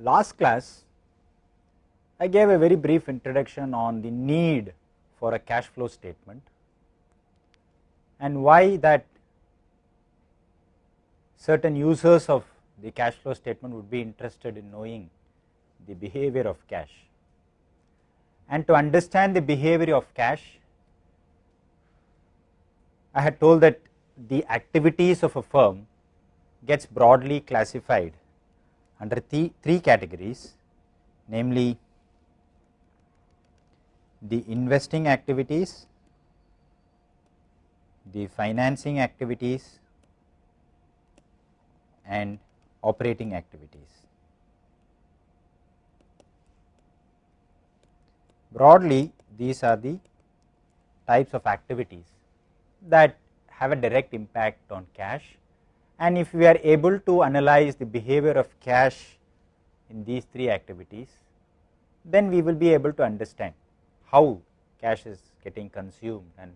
last class I gave a very brief introduction on the need for a cash flow statement and why that certain users of the cash flow statement would be interested in knowing the behavior of cash. And to understand the behavior of cash, I had told that the activities of a firm gets broadly classified under three, three categories namely the investing activities, the financing activities and operating activities. Broadly these are the types of activities that have a direct impact on cash and if we are able to analyze the behavior of cash in these three activities, then we will be able to understand how cash is getting consumed and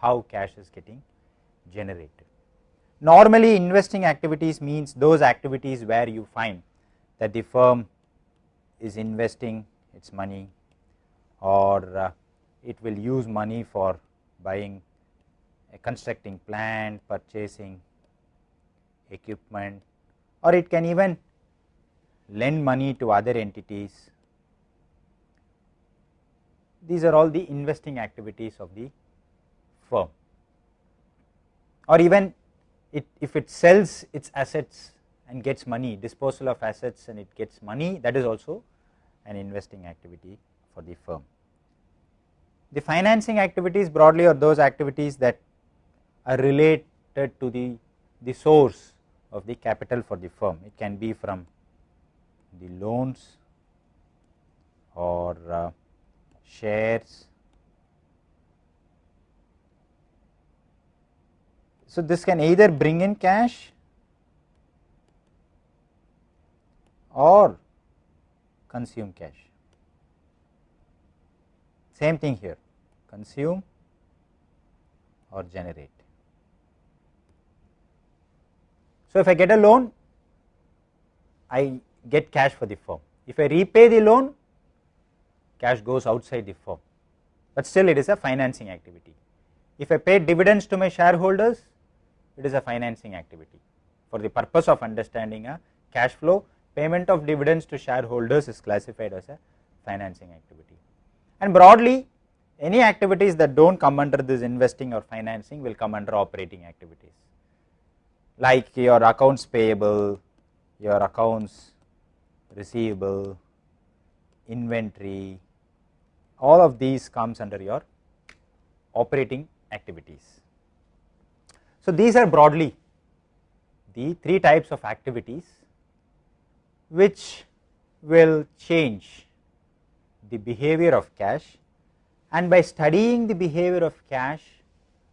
how cash is getting generated. Normally investing activities means those activities where you find that the firm is investing its money or uh, it will use money for buying constructing plant, purchasing equipment or it can even lend money to other entities. These are all the investing activities of the firm or even it, if it sells its assets and gets money disposal of assets and it gets money that is also an investing activity for the firm. The financing activities broadly are those activities that are related to the, the source of the capital for the firm. It can be from the loans or uh, shares. So, this can either bring in cash or consume cash. Same thing here consume or generate. So, if I get a loan, I get cash for the firm. If I repay the loan, cash goes outside the firm, but still it is a financing activity. If I pay dividends to my shareholders, it is a financing activity. For the purpose of understanding a cash flow, payment of dividends to shareholders is classified as a financing activity. And broadly, any activities that do not come under this investing or financing will come under operating activities like your accounts payable, your accounts receivable, inventory, all of these comes under your operating activities. So, these are broadly the three types of activities which will change the behavior of cash and by studying the behavior of cash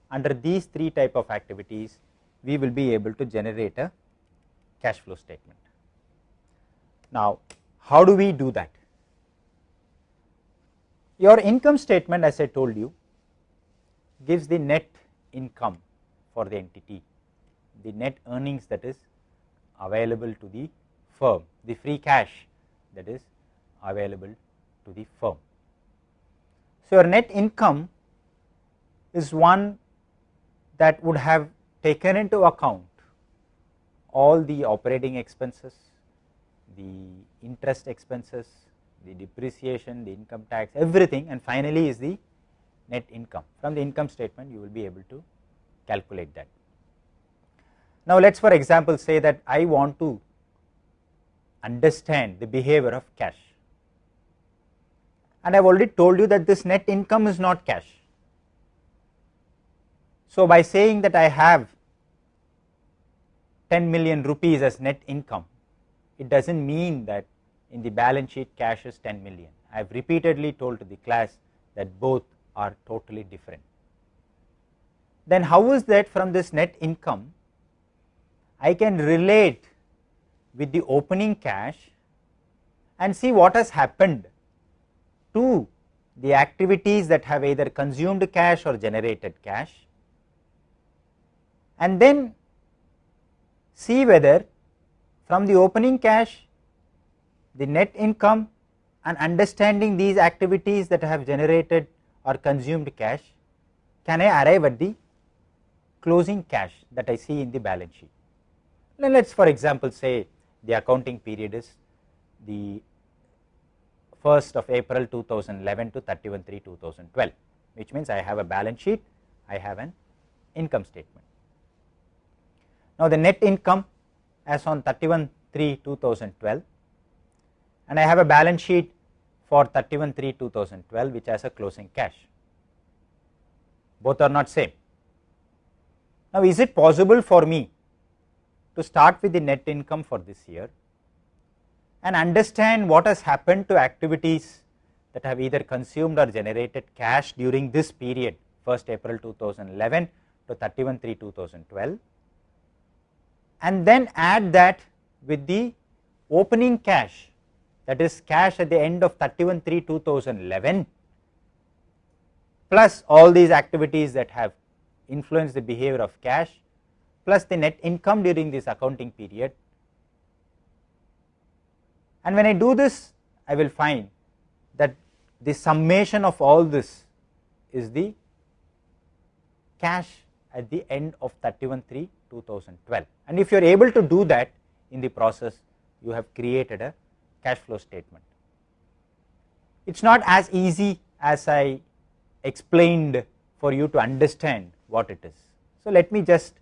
under these three type of activities we will be able to generate a cash flow statement. Now, how do we do that? Your income statement as I told you gives the net income for the entity, the net earnings that is available to the firm, the free cash that is available to the firm. So, your net income is one that would have taken into account all the operating expenses, the interest expenses, the depreciation, the income tax, everything and finally is the net income. From the income statement you will be able to calculate that. Now, let us for example say that I want to understand the behavior of cash and I have already told you that this net income is not cash so, by saying that I have 10 million rupees as net income, it does not mean that in the balance sheet cash is 10 million. I have repeatedly told to the class that both are totally different. Then how is that from this net income, I can relate with the opening cash and see what has happened to the activities that have either consumed cash or generated cash and then see whether from the opening cash the net income and understanding these activities that have generated or consumed cash can I arrive at the closing cash that I see in the balance sheet. Now let us for example say the accounting period is the 1st of April 2011 to 31 3 2012 which means I have a balance sheet, I have an income statement. Now the net income as on 31 3 2012 and I have a balance sheet for 31 3 2012 which has a closing cash. Both are not same. Now is it possible for me to start with the net income for this year and understand what has happened to activities that have either consumed or generated cash during this period 1st April 2011 to 31 3 2012 and then add that with the opening cash that is cash at the end of 31 3 2011 plus all these activities that have influenced the behavior of cash plus the net income during this accounting period. And when I do this I will find that the summation of all this is the cash at the end of 31 3 2012 and if you are able to do that in the process you have created a cash flow statement. It is not as easy as I explained for you to understand what it is. So, let me just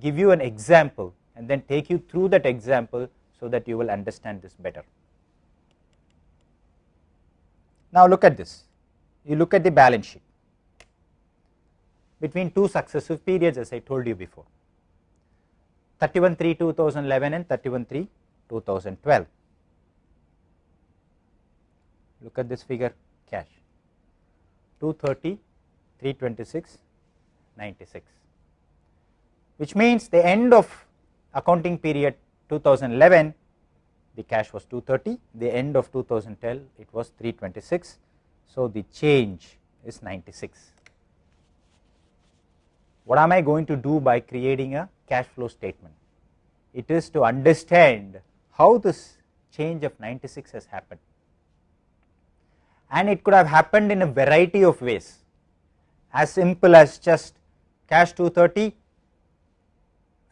give you an example and then take you through that example so that you will understand this better. Now, look at this you look at the balance sheet between two successive periods as I told you before 31 3 2011 and 31 3 2012 look at this figure cash. 230 326 96 which means the end of accounting period 2011 the cash was 230 the end of 2012 it was 326 so the change is 96 what am i going to do by creating a cash flow statement it is to understand how this change of 96 has happened and it could have happened in a variety of ways as simple as just cash 230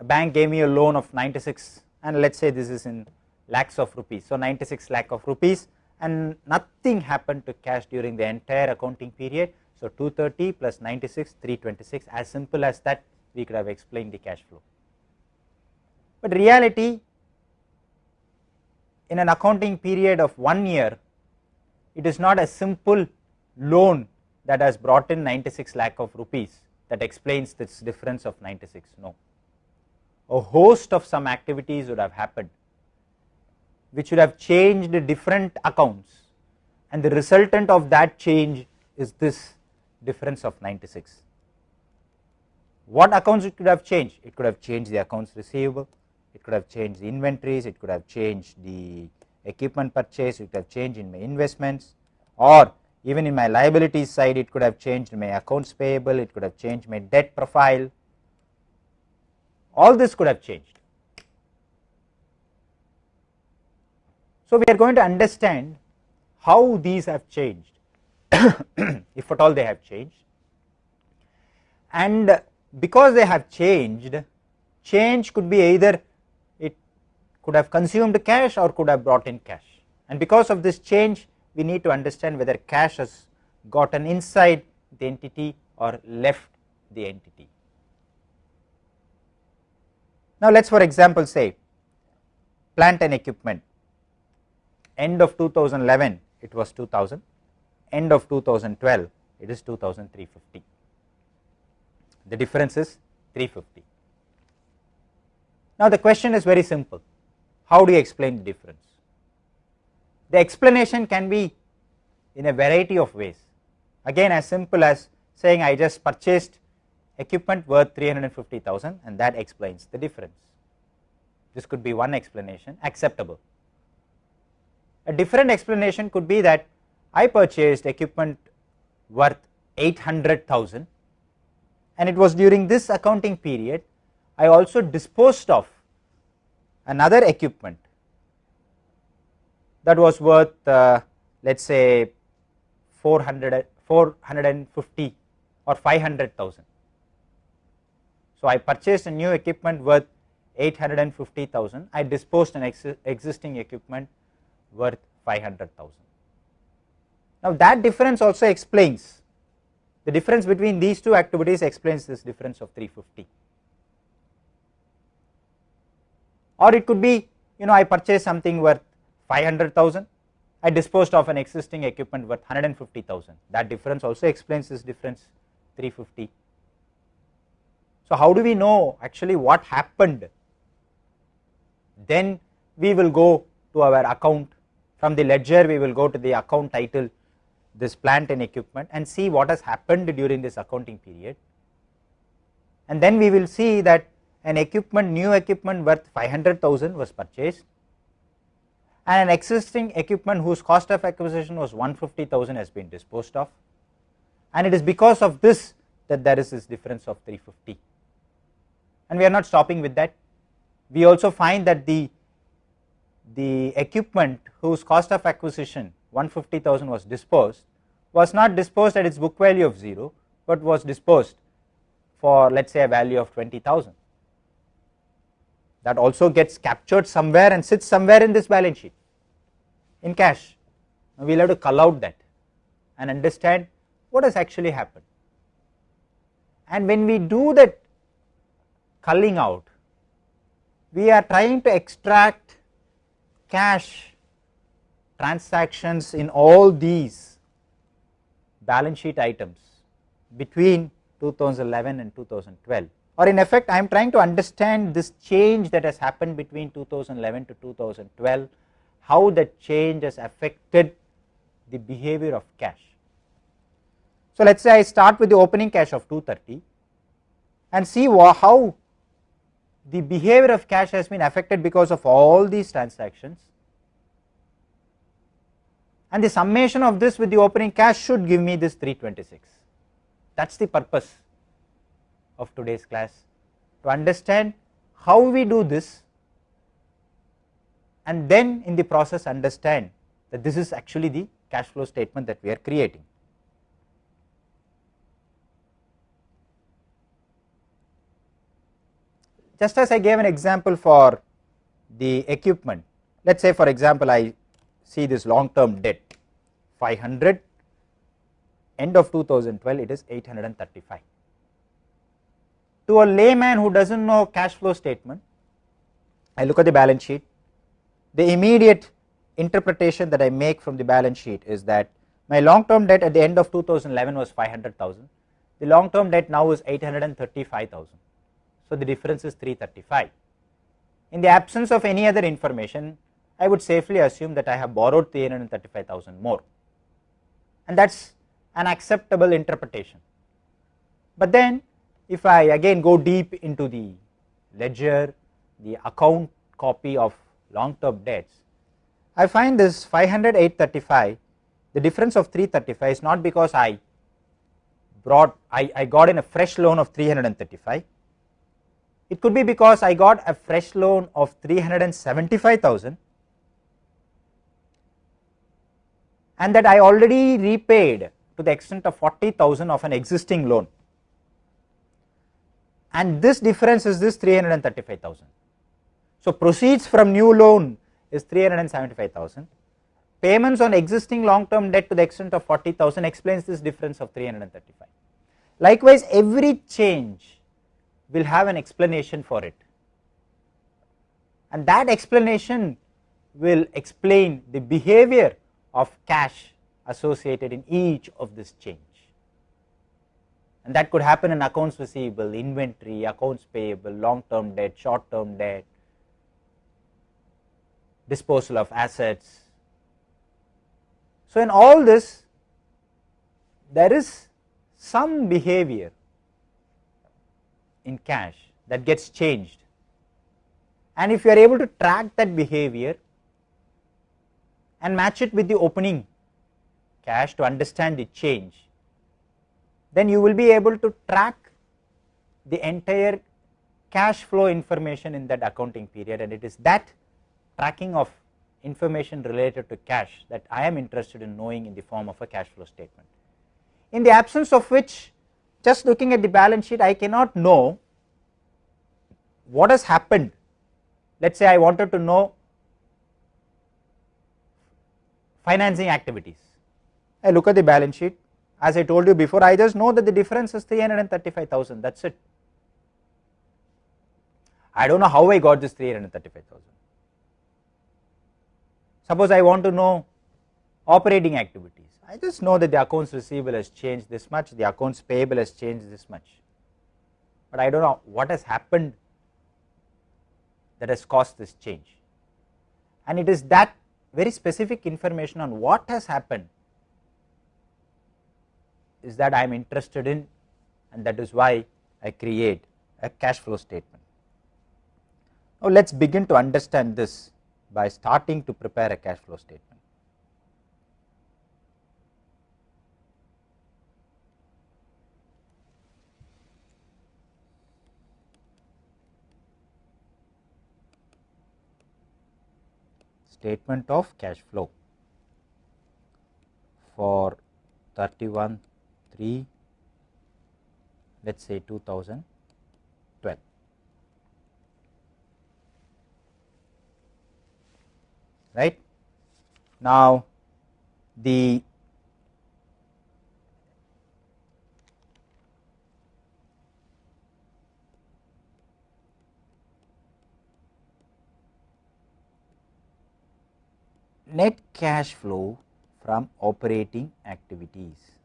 a bank gave me a loan of 96 and let us say this is in lakhs of rupees. So, 96 lakh of rupees and nothing happened to cash during the entire accounting period. So, 230 plus 96 326 as simple as that we could have explained the cash flow. But reality in an accounting period of 1 year it is not a simple loan that has brought in 96 lakh of rupees that explains this difference of 96 no. A host of some activities would have happened which would have changed different accounts and the resultant of that change is this difference of 96. What accounts it could have changed? It could have changed the accounts receivable, it could have changed the inventories, it could have changed the equipment purchase, it could have changed in my investments. Or even in my liabilities side it could have changed my accounts payable, it could have changed my debt profile, all this could have changed. So, we are going to understand how these have changed if at all they have changed. And because they have changed change could be either it could have consumed cash or could have brought in cash. And because of this change we need to understand whether cash has gotten inside the entity or left the entity. Now, let us for example say plant and equipment. End of 2011 it was 2000, end of 2012 it is 2350. The difference is 350. Now, the question is very simple how do you explain the difference? The explanation can be in a variety of ways again as simple as saying I just purchased equipment worth 350,000 and that explains the difference. This could be one explanation acceptable a different explanation could be that I purchased equipment worth 800,000 and it was during this accounting period I also disposed of another equipment that was worth uh, let us say 400 450 or 500,000. So, I purchased a new equipment worth 850,000, I disposed an ex existing equipment worth 500,000. Now, that difference also explains the difference between these two activities explains this difference of 350 or it could be you know I purchased something worth 500,000 I disposed of an existing equipment worth 150,000 that difference also explains this difference 350. So, how do we know actually what happened? Then we will go to our account. From the ledger we will go to the account title this plant and equipment and see what has happened during this accounting period. And then we will see that an equipment new equipment worth 500,000 was purchased and an existing equipment whose cost of acquisition was 150,000 has been disposed of. And it is because of this that there is this difference of 350 and we are not stopping with that. We also find that the the equipment whose cost of acquisition 150,000 was disposed was not disposed at its book value of 0, but was disposed for let us say a value of 20,000 that also gets captured somewhere and sits somewhere in this balance sheet in cash. Now, we will have to cull out that and understand what has actually happened. And when we do that culling out, we are trying to extract cash transactions in all these balance sheet items between 2011 and 2012 or in effect I am trying to understand this change that has happened between 2011 to 2012 how that change has affected the behavior of cash. So, let us say I start with the opening cash of 230 and see how the behavior of cash has been affected because of all these transactions and the summation of this with the opening cash should give me this 326 that is the purpose of today's class to understand how we do this and then in the process understand that this is actually the cash flow statement that we are creating. Just as I gave an example for the equipment, let us say for example I see this long term debt 500 end of 2012 it is 835. To a layman who does not know cash flow statement, I look at the balance sheet, the immediate interpretation that I make from the balance sheet is that my long term debt at the end of 2011 was 500,000, the long term debt now is 835,000. So, the difference is 335. In the absence of any other information, I would safely assume that I have borrowed 335,000 more. And that is an acceptable interpretation. But then if I again go deep into the ledger, the account copy of long term debts, I find this 500 835 the difference of 335 is not because I brought I, I got in a fresh loan of 335 it could be because I got a fresh loan of 375,000 and that I already repaid to the extent of 40,000 of an existing loan and this difference is this 335,000. So, proceeds from new loan is 375,000, payments on existing long term debt to the extent of 40,000 explains this difference of 335. Likewise, every change will have an explanation for it and that explanation will explain the behavior of cash associated in each of this change and that could happen in accounts receivable, inventory, accounts payable, long term debt, short term debt, disposal of assets. So, in all this there is some behavior in cash that gets changed and if you are able to track that behavior and match it with the opening cash to understand the change, then you will be able to track the entire cash flow information in that accounting period and it is that tracking of information related to cash that I am interested in knowing in the form of a cash flow statement. In the absence of which just looking at the balance sheet I cannot know what has happened. Let us say I wanted to know financing activities. I look at the balance sheet as I told you before I just know that the difference is 335,000 that is it. I do not know how I got this 335,000. Suppose I want to know operating activities, I just know that the accounts receivable has changed this much, the accounts payable has changed this much, but I do not know what has happened that has caused this change. And it is that very specific information on what has happened is that I am interested in and that is why I create a cash flow statement. Now, let us begin to understand this by starting to prepare a cash flow statement. Statement of cash flow for 31 3 let us say 2012. Right. Now, the net cash flow from operating activities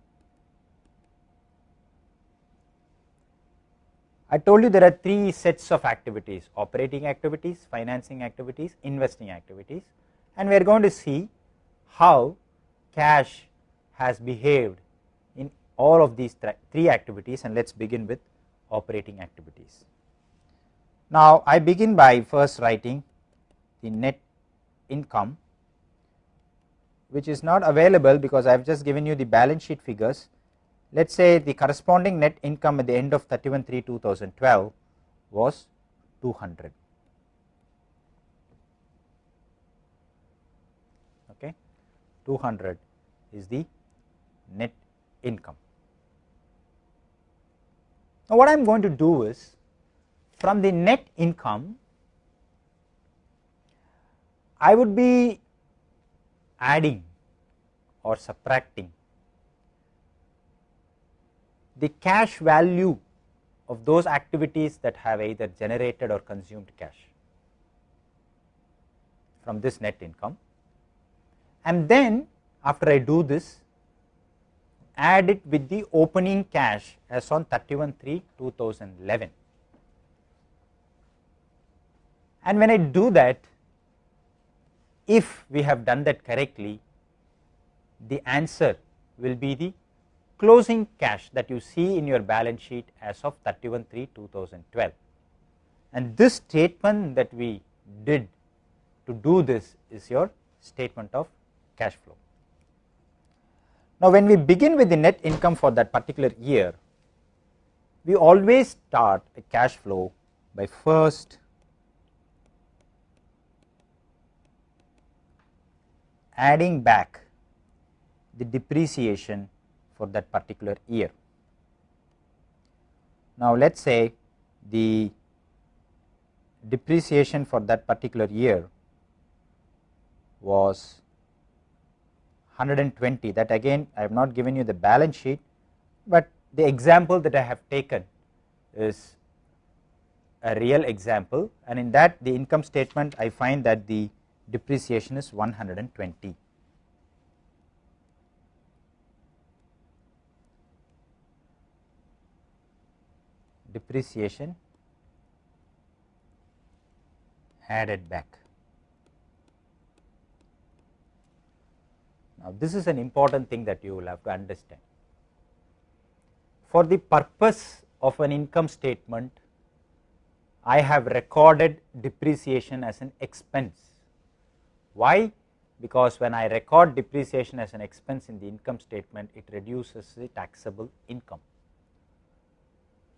I told you there are three sets of activities operating activities, financing activities, investing activities and we are going to see how cash has behaved in all of these three activities and let us begin with operating activities. Now, I begin by first writing the net income which is not available because I have just given you the balance sheet figures. Let us say the corresponding net income at the end of 31 3 2012 was 200 okay? 200 is the net income. Now what i am going to do is from the net income i would be adding or subtracting. The cash value of those activities that have either generated or consumed cash from this net income. And then after I do this add it with the opening cash as on 31 3 2011 and when I do that if we have done that correctly the answer will be the closing cash that you see in your balance sheet as of 31 3 2012 and this statement that we did to do this is your statement of cash flow. Now, when we begin with the net income for that particular year, we always start a cash flow by first adding back the depreciation for that particular year. Now, let us say the depreciation for that particular year was 120 that again I have not given you the balance sheet, but the example that I have taken is a real example and in that the income statement I find that the depreciation is 120. depreciation added back. Now, this is an important thing that you will have to understand. For the purpose of an income statement, I have recorded depreciation as an expense. Why? Because when I record depreciation as an expense in the income statement, it reduces the taxable income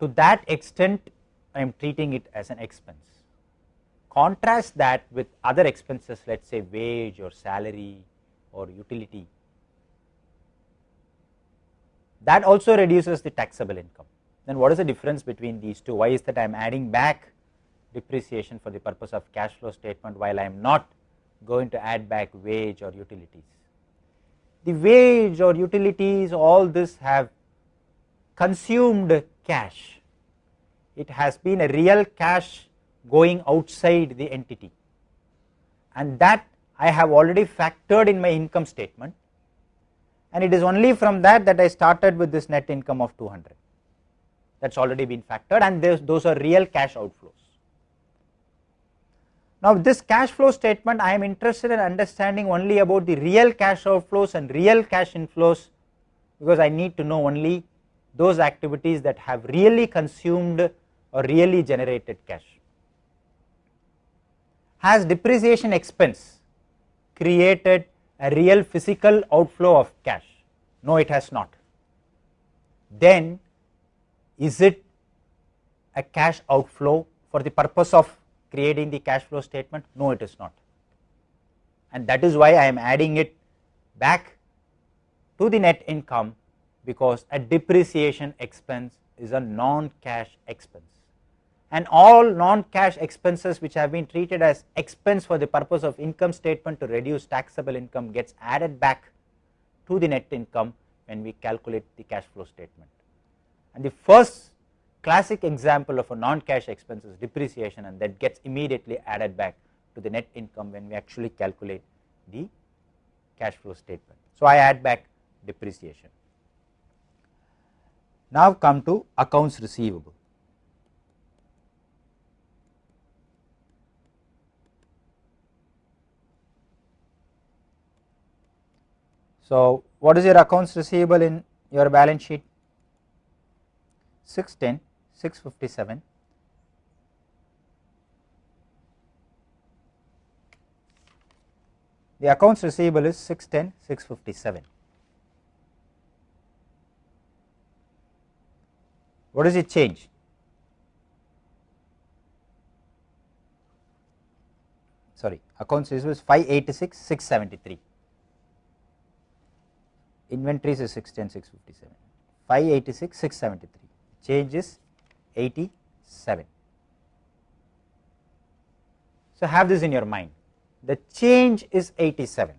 to that extent I am treating it as an expense. contrast that with other expenses let us say wage or salary or utility that also reduces the taxable income. Then what is the difference between these two? Why is that I am adding back depreciation for the purpose of cash flow statement while I am not going to add back wage or utilities. The wage or utilities all this have consumed cash, it has been a real cash going outside the entity and that I have already factored in my income statement and it is only from that that I started with this net income of 200 that has already been factored and those are real cash outflows. Now this cash flow statement I am interested in understanding only about the real cash outflows and real cash inflows because I need to know only those activities that have really consumed or really generated cash. Has depreciation expense created a real physical outflow of cash? No, it has not. Then is it a cash outflow for the purpose of creating the cash flow statement? No, it is not. And that is why I am adding it back to the net income because a depreciation expense is a non-cash expense and all non-cash expenses which have been treated as expense for the purpose of income statement to reduce taxable income gets added back to the net income when we calculate the cash flow statement. And the first classic example of a non-cash expense is depreciation and that gets immediately added back to the net income when we actually calculate the cash flow statement. So, I add back depreciation. Now come to accounts receivable. So, what is your accounts receivable in your balance sheet? 610, 657. The accounts receivable is 610, 657. What is it change? Sorry, accounts receivable is 586, 673 inventories is 610 657 586 673 change is 87 so have this in your mind. The change is 87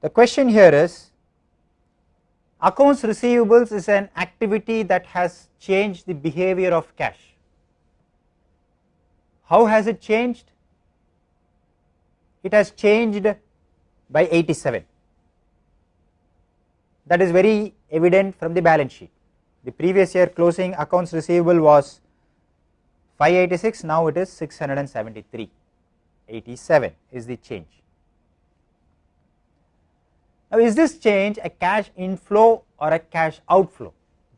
the question here is accounts receivables is an activity that has changed the behavior of cash. How has it changed? It has changed by 87 that is very evident from the balance sheet. The previous year closing accounts receivable was 586 now it is 673 87 is the change. Now is this change a cash inflow or a cash outflow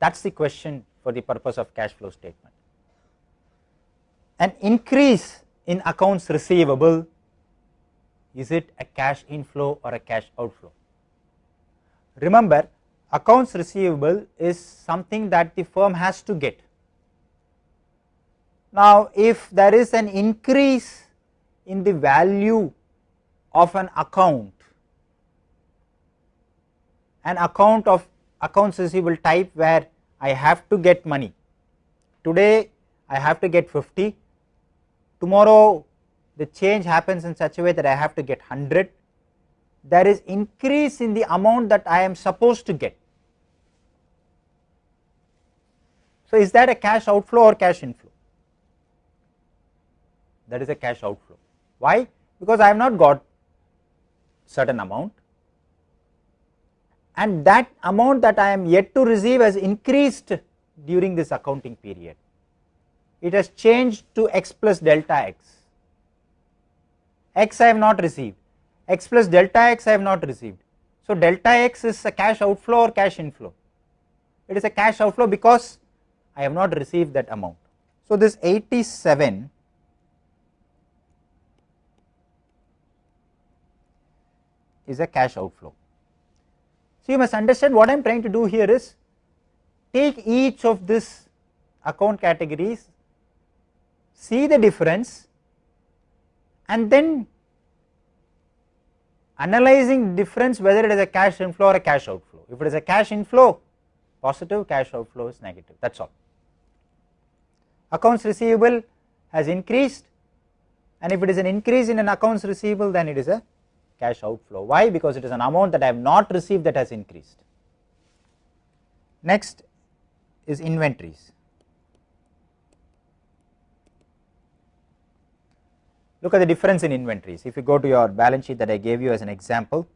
that is the question for the purpose of cash flow statement. An increase in accounts receivable is it a cash inflow or a cash outflow? Remember accounts receivable is something that the firm has to get. Now if there is an increase in the value of an account, an account of accounts receivable type where I have to get money, today I have to get 50, tomorrow the change happens in such a way that I have to get 100, there is increase in the amount that I am supposed to get. So, is that a cash outflow or cash inflow? That is a cash outflow. Why? Because I have not got certain amount and that amount that I am yet to receive has increased during this accounting period. It has changed to x plus delta x x I have not received, x plus delta x I have not received. So, delta x is a cash outflow or cash inflow? It is a cash outflow because I have not received that amount. So, this 87 is a cash outflow. So, you must understand what I am trying to do here is take each of this account categories see the difference and then analyzing difference whether it is a cash inflow or a cash outflow. If it is a cash inflow positive cash outflow is negative that is all. Accounts receivable has increased and if it is an increase in an accounts receivable then it is a cash outflow. Why? Because it is an amount that I have not received that has increased. Next is inventories. Look at the difference in inventories. If you go to your balance sheet that I gave you as an example,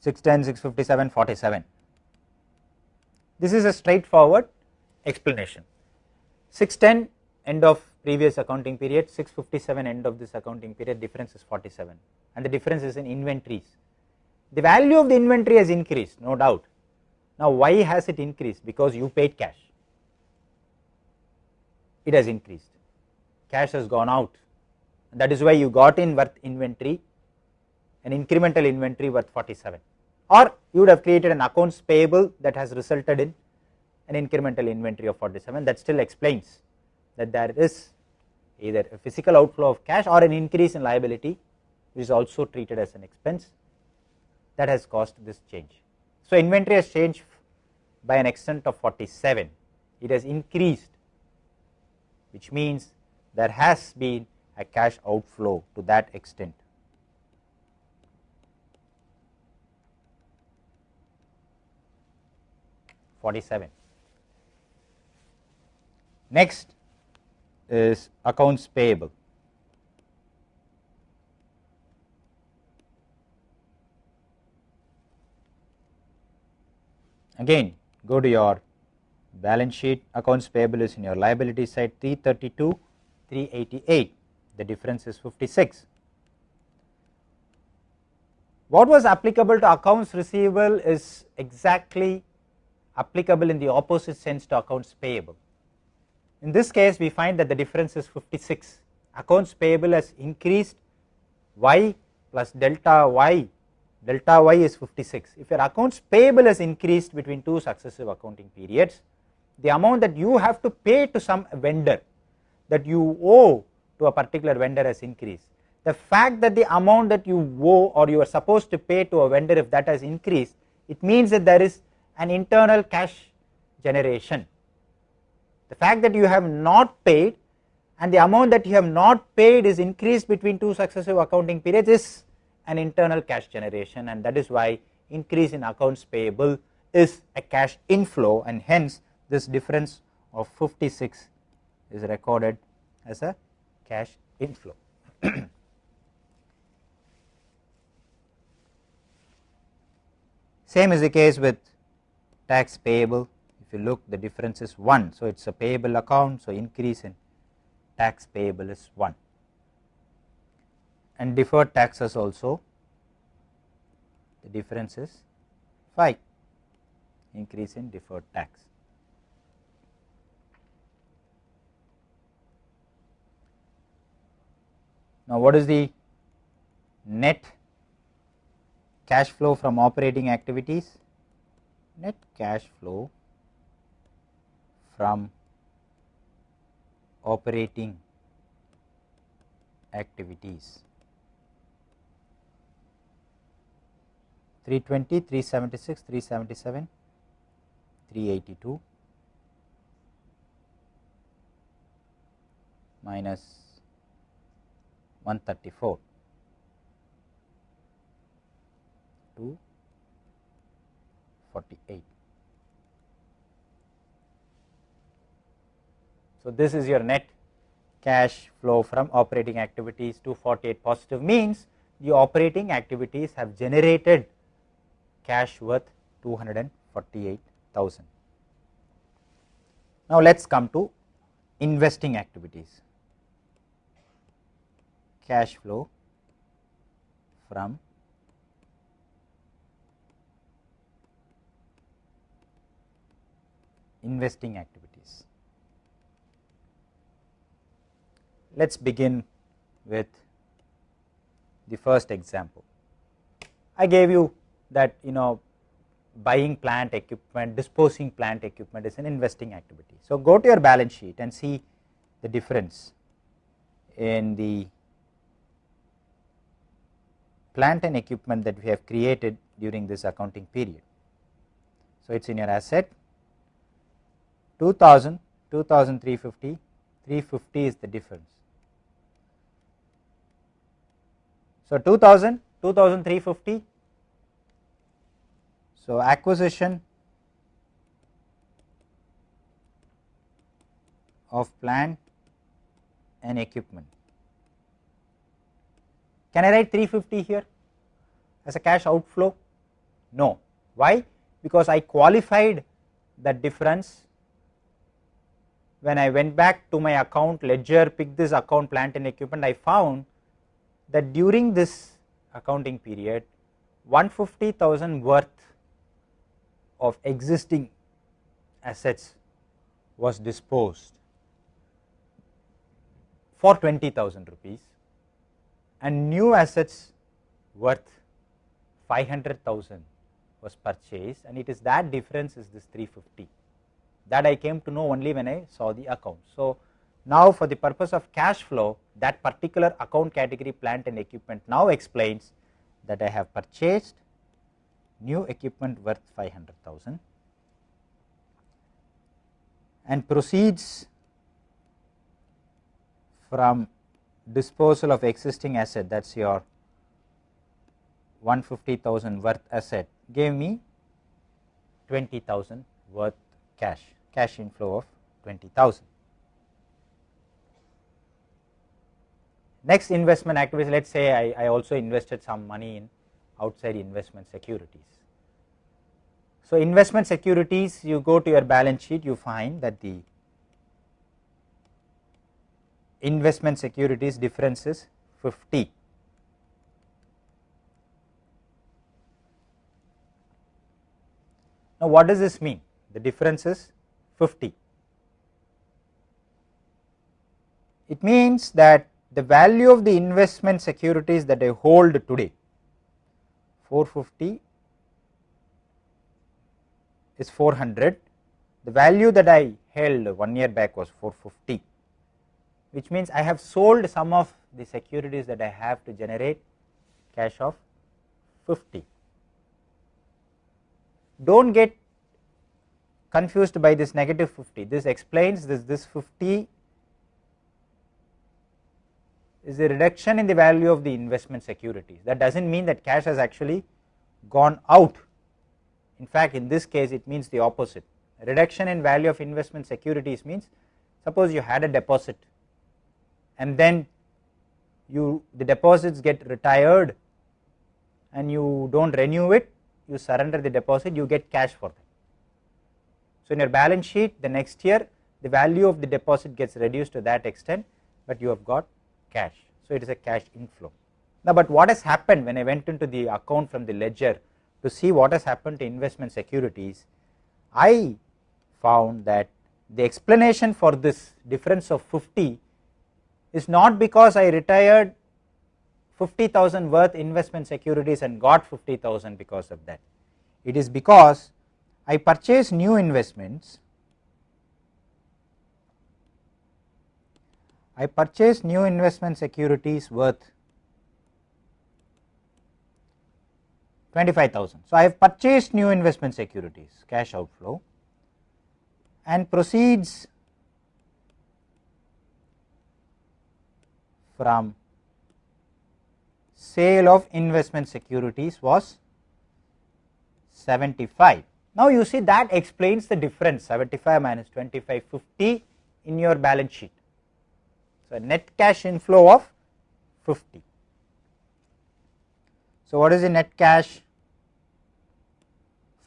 610, 657, 47. This is a straightforward explanation. 610 end of previous accounting period, 657 end of this accounting period, difference is 47 and the difference is in inventories. The value of the inventory has increased, no doubt. Now, why has it increased? Because you paid cash it has increased cash has gone out that is why you got in worth inventory an incremental inventory worth 47 or you would have created an accounts payable that has resulted in an incremental inventory of 47 that still explains that there is either a physical outflow of cash or an increase in liability which is also treated as an expense that has caused this change. So, inventory has changed by an extent of 47 it has increased which means there has been a cash outflow to that extent. Forty-seven. Next is accounts payable. Again, go to your balance sheet accounts payable is in your liability side 332 388 the difference is 56 what was applicable to accounts receivable is exactly applicable in the opposite sense to accounts payable. In this case we find that the difference is 56 accounts payable has increased y plus delta y. Delta y is 56 if your accounts payable has increased between two successive accounting periods the amount that you have to pay to some vendor that you owe to a particular vendor has increased. The fact that the amount that you owe or you are supposed to pay to a vendor if that has increased, it means that there is an internal cash generation. The fact that you have not paid and the amount that you have not paid is increased between two successive accounting periods is an internal cash generation and that is why increase in accounts payable is a cash inflow and hence this difference of 56 is recorded as a cash inflow. Same is the case with tax payable. If you look the difference is 1. So, it is a payable account. So, increase in tax payable is 1 and deferred taxes also the difference is 5 increase in deferred tax. Now, what is the net cash flow from operating activities? Net cash flow from operating activities. 320, 376, 377, 382 minus 134 to 48. So, this is your net cash flow from operating activities 248 positive means the operating activities have generated cash worth 248,000. Now, let us come to investing activities cash flow from investing activities. Let us begin with the first example. I gave you that you know buying plant equipment, disposing plant equipment is an investing activity. So, go to your balance sheet and see the difference in the plant and equipment that we have created during this accounting period. So, it is in your asset 2000, 2350, 350 is the difference. So, 2000, 2350. So, acquisition of plant and equipment. Can I write 350 here as a cash outflow? No. Why? Because I qualified that difference when I went back to my account ledger, picked this account plant and equipment, I found that during this accounting period 150,000 worth of existing assets was disposed for 20,000 rupees and new assets worth 500,000 was purchased. And it is that difference is this 350 that I came to know only when I saw the account. So, now for the purpose of cash flow that particular account category plant and equipment now explains that I have purchased new equipment worth 500,000 and proceeds from disposal of existing asset that is your 150,000 worth asset gave me 20,000 worth cash, cash inflow of 20,000. Next investment activities, let us say I, I also invested some money in outside investment securities. So, investment securities you go to your balance sheet you find that the investment securities difference is 50. Now, what does this mean? The difference is 50. It means that the value of the investment securities that I hold today 450 is 400 the value that I held one year back was 450 which means I have sold some of the securities that I have to generate cash of 50. Do not get confused by this negative 50, this explains this, this 50 is a reduction in the value of the investment securities. That does not mean that cash has actually gone out. In fact, in this case it means the opposite. Reduction in value of investment securities means suppose you had a deposit and then you the deposits get retired and you do not renew it, you surrender the deposit, you get cash for them. So, in your balance sheet the next year the value of the deposit gets reduced to that extent, but you have got cash. So, it is a cash inflow. Now, but what has happened when I went into the account from the ledger to see what has happened to investment securities, I found that the explanation for this difference of 50 is not because I retired 50,000 worth investment securities and got 50,000 because of that. It is because I purchase new investments I purchase new investment securities worth 25,000. So, I have purchased new investment securities cash outflow and proceeds from sale of investment securities was 75. Now, you see that explains the difference 75 minus 25 50 in your balance sheet. So, net cash inflow of 50. So, what is the net cash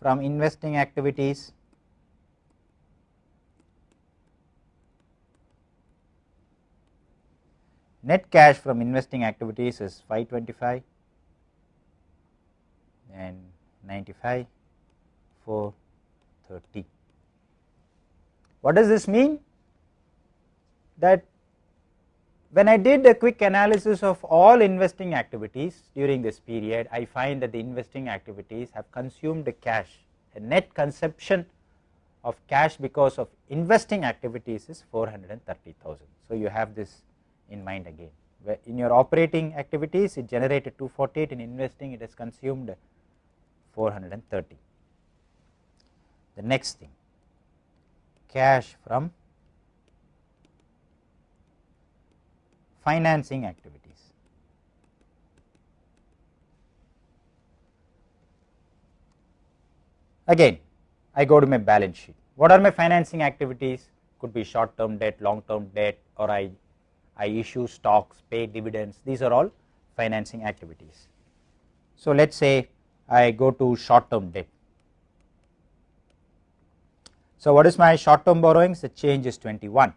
from investing activities? Net cash from investing activities is 525 and 95 430. What does this mean? That when I did a quick analysis of all investing activities during this period, I find that the investing activities have consumed the cash a net consumption of cash because of investing activities is 430,000. So, you have this in mind again in your operating activities it generated 248 in investing it has consumed 430. The next thing cash from financing activities. Again I go to my balance sheet. What are my financing activities? Could be short term debt, long term debt or I, I issue stocks, pay dividends, these are all financing activities. So, let us say I go to short term debt. So, what is my short term borrowings? The change is 21.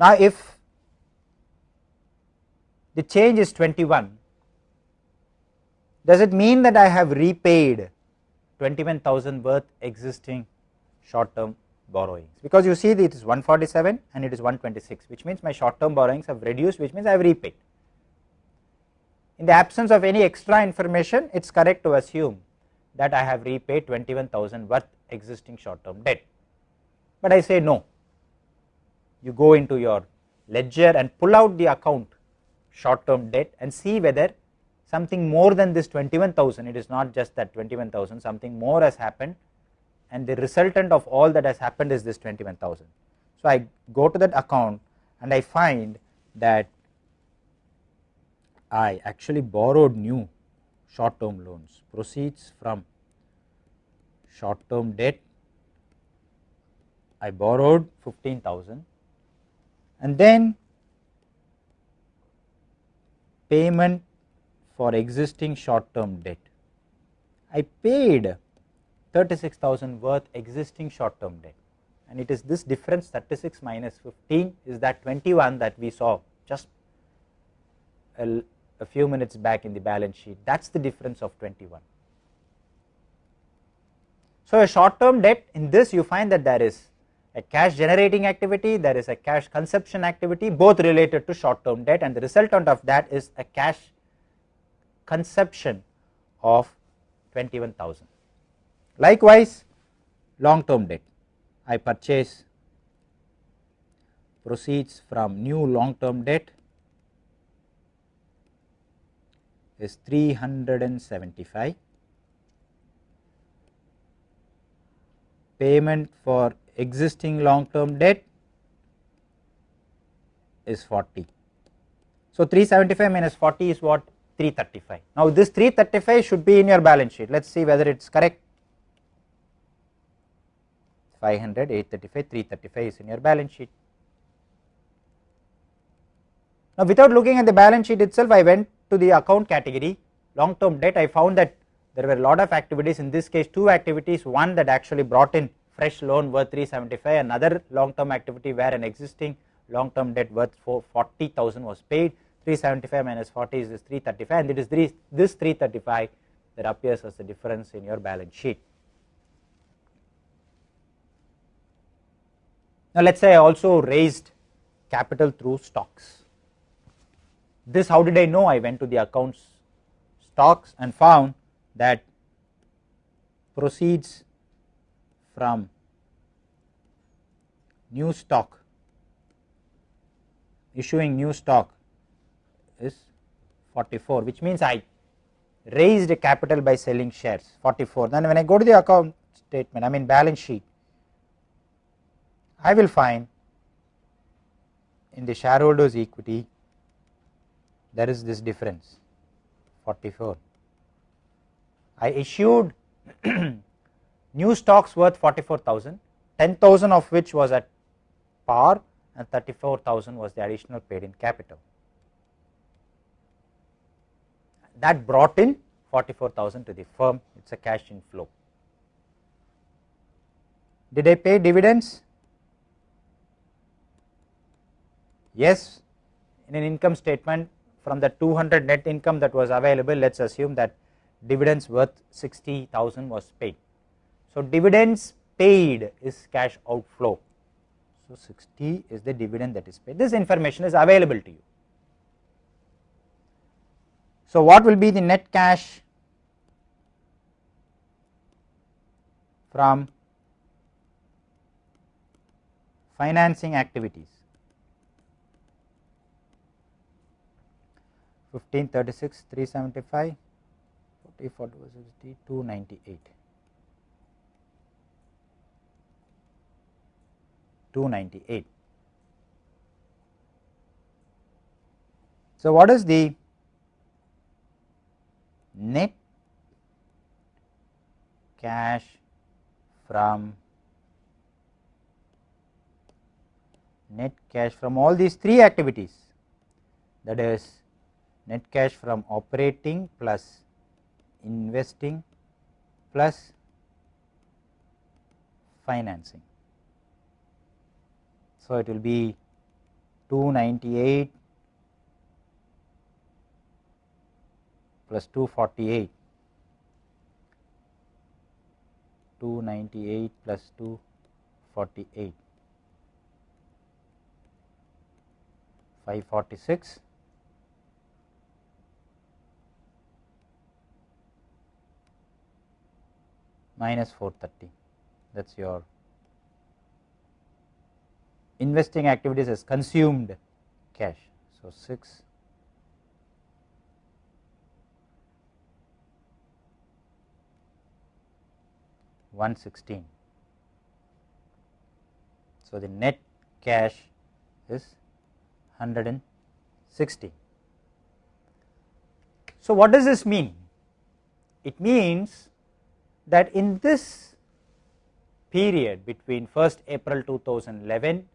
Now, if the change is 21, does it mean that I have repaid 21,000 worth existing short term borrowings because you see it is 147 and it is 126 which means my short term borrowings have reduced which means I have repaid. In the absence of any extra information it is correct to assume that I have repaid 21,000 worth existing short term debt, but I say no you go into your ledger and pull out the account short term debt and see whether something more than this 21,000 it is not just that 21,000 something more has happened and the resultant of all that has happened is this 21,000. So, I go to that account and I find that I actually borrowed new short term loans proceeds from short term debt I borrowed 15,000 and then payment for existing short term debt. I paid 36,000 worth existing short term debt and it is this difference 36 minus 15 is that 21 that we saw just a, a few minutes back in the balance sheet that is the difference of 21. So, a short term debt in this you find that there is a cash generating activity, there is a cash consumption activity both related to short term debt and the resultant of that is a cash consumption of 21,000. Likewise, long term debt I purchase proceeds from new long term debt is 375 payment for existing long term debt is 40. So, 375 minus 40 is what 335. Now, this 335 should be in your balance sheet. Let us see whether it is correct. 500, 835, 335 is in your balance sheet. Now, without looking at the balance sheet itself, I went to the account category long term debt. I found that there were a lot of activities in this case two activities one that actually brought in fresh loan worth 375 another long term activity where an existing long term debt worth 40,000 was paid 375 minus 40 is this 335 and it is this 335 that appears as the difference in your balance sheet. Now, let us say I also raised capital through stocks. This how did I know? I went to the accounts stocks and found that proceeds from new stock issuing new stock is 44 which means I raised capital by selling shares 44 then when I go to the account statement I mean balance sheet I will find in the shareholders equity there is this difference. 44 I issued new stocks worth 44,000 10,000 of which was at par and 34,000 was the additional paid in capital. That brought in 44,000 to the firm, it is a cash inflow. Did I pay dividends? Yes, in an income statement from the 200 net income that was available, let us assume that dividends worth 60,000 was paid. So, dividends paid is cash outflow. So, 60 is the dividend that is paid. This information is available to you. So, what will be the net cash from financing activities 1536 375 40 40 298 298 so what is the net cash from net cash from all these three activities? That is net cash from operating plus investing plus financing. So, it will be 298 plus 248 298 plus 248 546 minus 430 that is your investing activities has consumed cash. So, 6 116. So, the net cash is 160. So, what does this mean? It means that in this period between 1st April 2011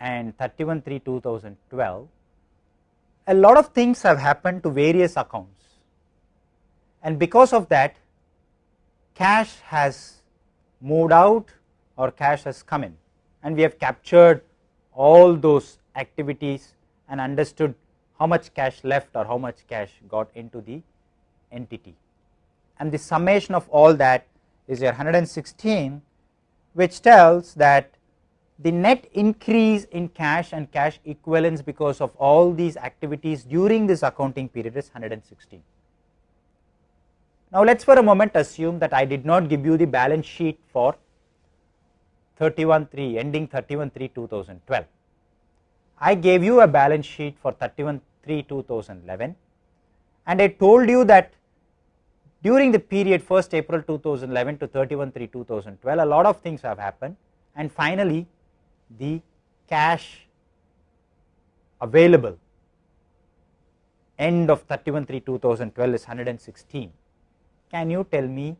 and 31 3 2012, a lot of things have happened to various accounts. And because of that cash has moved out or cash has come in. And we have captured all those activities and understood how much cash left or how much cash got into the entity and the summation of all that is your 116 which tells that the net increase in cash and cash equivalents because of all these activities during this accounting period is 116. Now, let us for a moment assume that I did not give you the balance sheet for 31 3 ending 31 3 2012. I gave you a balance sheet for 31 3 2011 and I told you that during the period 1st April 2011 to 31 3 2012 a lot of things have happened. And finally the cash available end of 31 3 2012 is 116 can you tell me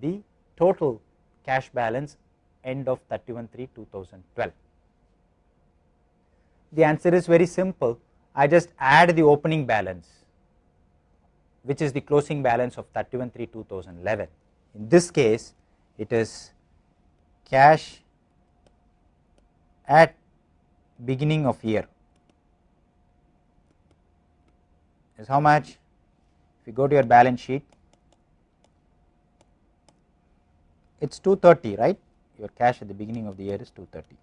the total cash balance end of 31 3 2012 the answer is very simple. I just add the opening balance which is the closing balance of 31 3 2011 in this case it is cash at beginning of year. Is how much? If you go to your balance sheet it is 230 right? Your cash at the beginning of the year is 230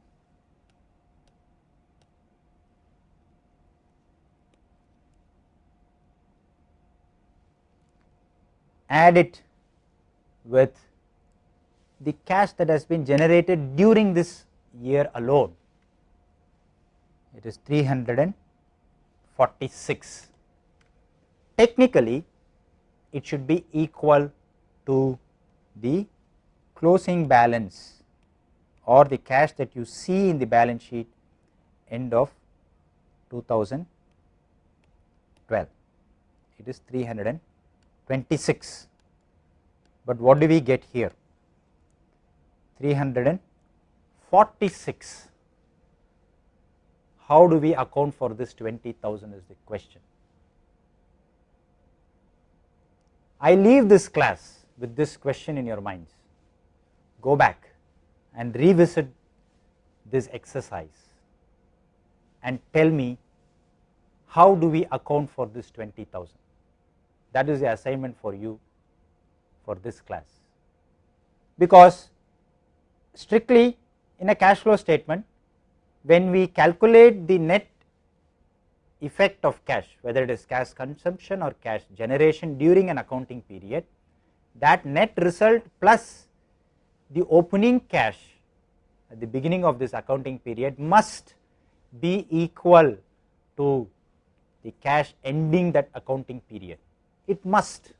add it with the cash that has been generated during this year alone. It is 346 technically it should be equal to the closing balance or the cash that you see in the balance sheet end of 2012 it is 300 26, but what do we get here 346. How do we account for this 20,000 is the question. I leave this class with this question in your minds. Go back and revisit this exercise and tell me how do we account for this 20,000 that is the assignment for you for this class. Because strictly in a cash flow statement when we calculate the net effect of cash whether it is cash consumption or cash generation during an accounting period that net result plus the opening cash at the beginning of this accounting period must be equal to the cash ending that accounting period it must.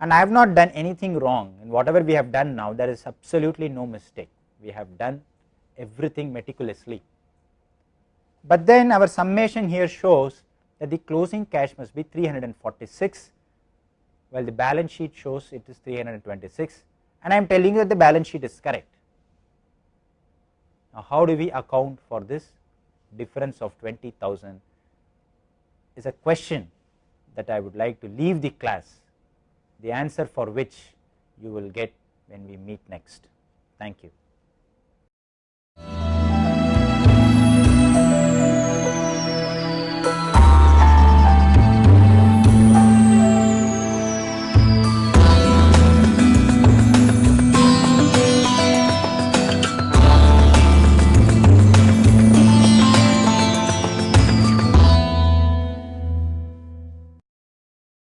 And I have not done anything wrong. And whatever we have done now there is absolutely no mistake. We have done everything meticulously. But then our summation here shows that the closing cash must be 346 while the balance sheet shows it is 326 and I am telling you that the balance sheet is correct. Now, how do we account for this difference of 20,000 is a question that I would like to leave the class the answer for which you will get when we meet next. Thank you.